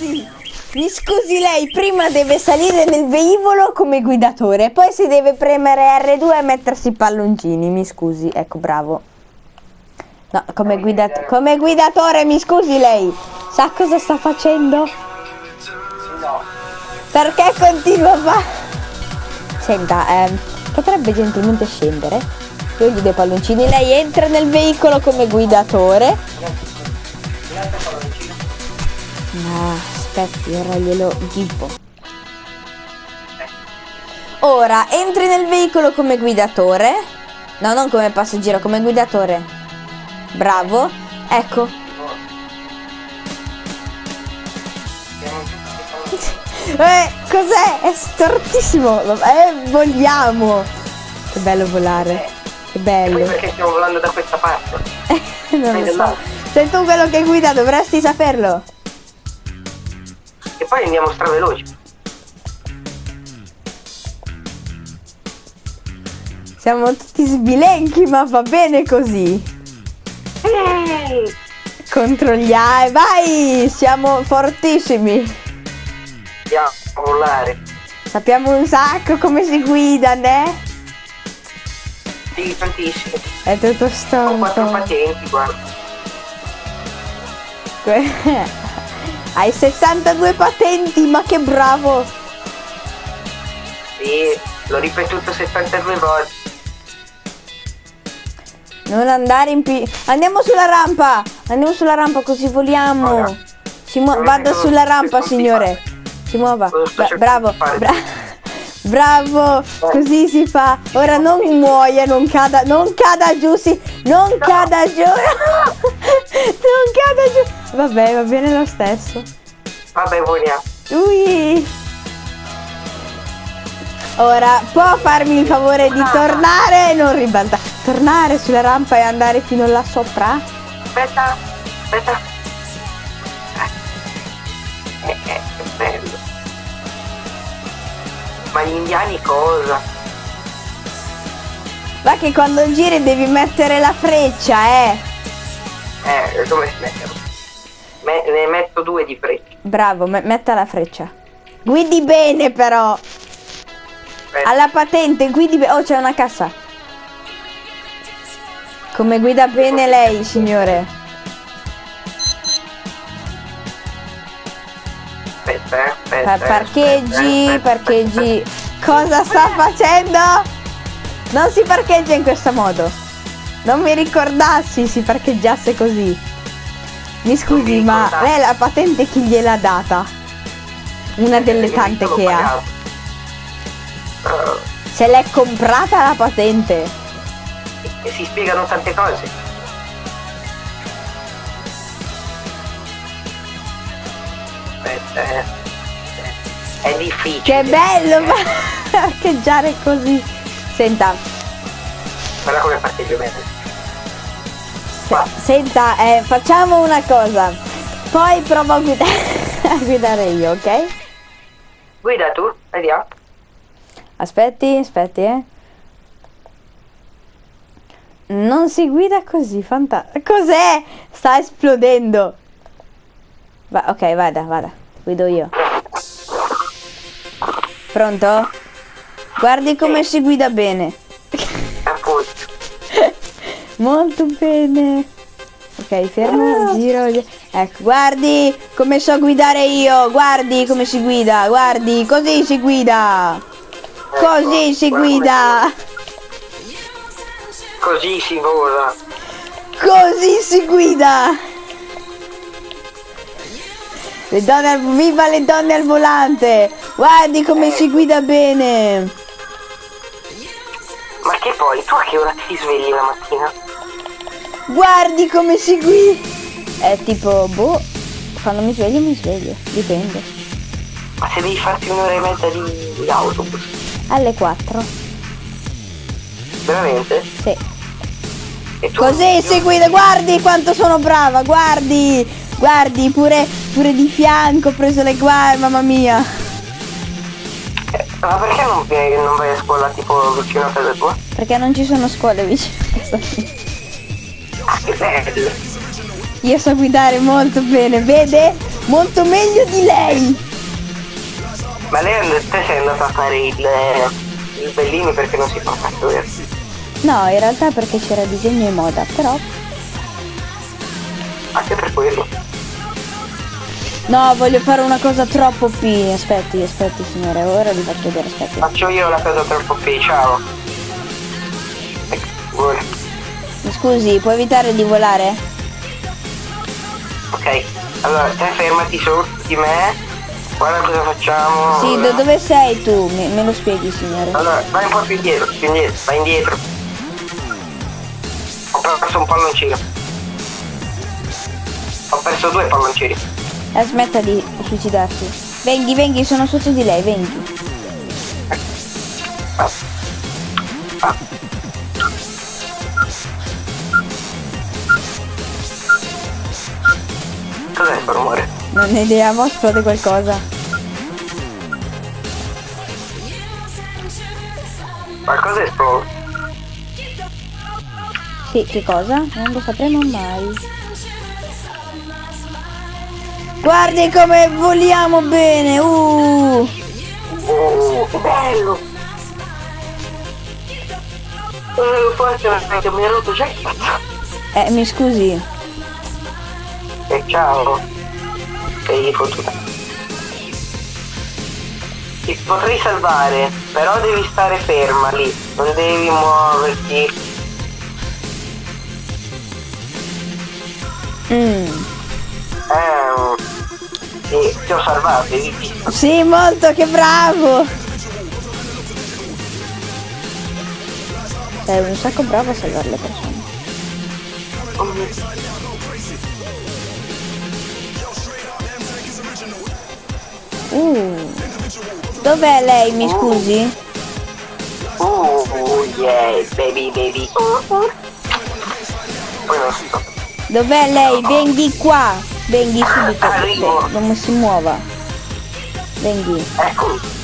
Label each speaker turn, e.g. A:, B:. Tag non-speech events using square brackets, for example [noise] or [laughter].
A: scusi, mi scusi lei, prima deve salire nel velivolo come guidatore, poi si deve premere R2 e mettersi i palloncini, mi scusi, ecco bravo. No, come, guidat- come guidatore, mi scusi lei, sa cosa sta facendo?
B: No.
A: Perché continua a fare... Senta, ehm, potrebbe gentilmente scendere? Io gli do i palloncini, lei entra nel veicolo come guidatore. Ma aspetti, ora glielo dico. Ora, entri nel veicolo come guidatore. No, non come passeggero, come guidatore. Bravo. Ecco. [laughs] Eh, cos'è? È stortissimo. Eh, vogliamo. Che bello volare. Che bello.
B: perché stiamo volando da questa parte? [laughs]
A: non lo so. Sei tu quello che guida, dovresti saperlo.
B: Poi andiamo straveloci.
A: Siamo tutti sbilenchi, ma va bene così.
B: Ehi!
A: Controlliamo. Vai, siamo fortissimi.
B: Andiamo a volare.
A: Sappiamo un sacco come si guida, né?
B: Sì, tantissimo.
A: È tutto
B: Ho quattro patenti, guarda. [laughs]
A: Que- Hai 62 patenti, ma che bravo.
B: Sì, l'ho ripetuto 72 volte.
A: Non andare in pi... Andiamo sulla rampa. Andiamo sulla rampa così voliamo.
B: Ora.
A: Si mu- vada sulla rampa, signore. Si muova. Bra- bravo. bra- bravo. Così si fa. Ora non muoia, non cada, non cada giù, sì. Non cada giù. [laughs] [laughs] non cada giù. Vabbè, va bene lo stesso.
B: Vabbè, voliamo.
A: Ui. Ora, può farmi il favore di tornare e non ribaltare. Tornare sulla rampa e andare fino là sopra?
B: Aspetta, aspetta. Eh, eh, che bello. Ma gli indiani cosa?
A: Va che quando giri devi mettere la freccia, eh.
B: Eh, dove si mettono? Me- ne metto due di frecce.
A: Bravo, me- metta la freccia. Guidi bene però.
B: Aspetta.
A: Alla patente, guidi bene. Oh, c'è una cassa. Come guida bene lei, signore.
B: Aspetta, eh, aspetta.
A: Pa-
B: eh,
A: parcheggi,
B: aspetta, aspetta,
A: parcheggi. Cosa sta facendo? Non si parcheggia in questo modo. Non mi ricordassi si parcheggiasse così. Mi scusi,
B: mi
A: ma lei la patente chi gliel'ha data? Una delle tante che ha. Se l'è comprata la patente.
B: E si spiegano tante cose. Aspetta, eh. È difficile.
A: Che bello
B: eh. [laughs]
A: parcheggiare così. Senta,
B: Guarda come parcheggio bene.
A: se- senta, eh, facciamo una cosa. Poi provo a guidare, [laughs] a guidare io, ok?
B: Guida tu, vediamo.
A: Aspetti, aspetti, eh. Non si guida così, fantastico. Cos'è? Sta esplodendo. Va, ok, vada, vada. Guido io. Pronto? Guardi come si guida bene. Molto bene. Ok, fermo, giro. gi- Ecco, guardi come so guidare io. Guardi come si guida. Guardi, così si guida. Così si
B: guarda come
A: guida.
B: Così si vola.
A: Così si guida. Le donne al, viva le donne al volante. Guardi come si guida bene.
B: Ma che poi, tu a che ora ti svegli la mattina?
A: Guardi come si guida. È tipo, boh, quando mi sveglio mi sveglio. Dipende.
B: Ma se devi farti un'ora e mezza di, di autobus,
A: Alle 4.
B: veramente?
A: Sì.
B: Tu
A: Così si guida, guardi quanto sono brava, guardi, guardi, pure, pure di fianco ho preso le guardie, mamma mia.
B: Eh, ma perché non, vieni- non vai a scuola tipo vicino a casa tua?
A: Perché non ci sono scuole vicino a casa mia. Io so guidare molto bene, vede? Molto meglio di lei.
B: Ma lei te sei andata a fare il, il Bellini perché non si fa vero?
A: No, in realtà perché c'era disegno e moda, però...
B: Anche per quello.
A: No, voglio fare una cosa troppo P. Aspetti, aspetti signore, ora vi faccio vedere, aspetti.
B: Faccio io la cosa troppo P, ciao.
A: Scusi, puoi evitare di volare?
B: Ok, allora te fermati sotto di me. Guarda cosa facciamo.
A: Sì, da dove sei tu? Me, me lo spieghi signore?
B: Allora, vai un po' più indietro, più indietro, vai indietro. Ho perso un palloncino. Ho perso due palloncini.
A: Eh, smetta di suicidarsi. Venghi, venghi, sono sotto di lei, venghi.
B: Ah. Ah. Cos'è quel rumore?
A: Non ne idea, mo esplode qualcosa.
B: Qualcosa esplode.
A: Sì, che cosa? Non lo sapremo mai. Guardi come voliamo bene, uh!
B: Oh, che bello! Eh, forse mi ha rotto già il cazzo.
A: Eh, mi scusi.
B: E ciao. Sei fottuta. Ti potrei salvare, però devi stare ferma lì, non devi muoverti.
A: Mm.
B: Ehm, sì, ti ho salvato, hai?
A: Sì, molto, che bravo! Sei un sacco bravo a salvare le persone. Dov'è lei, mi scusi?
B: Oh, oh, yeah, baby, baby.
A: Dov'è lei? Venghi qua! Venghi subito. Non si muova. Venghi.
B: Eccomi.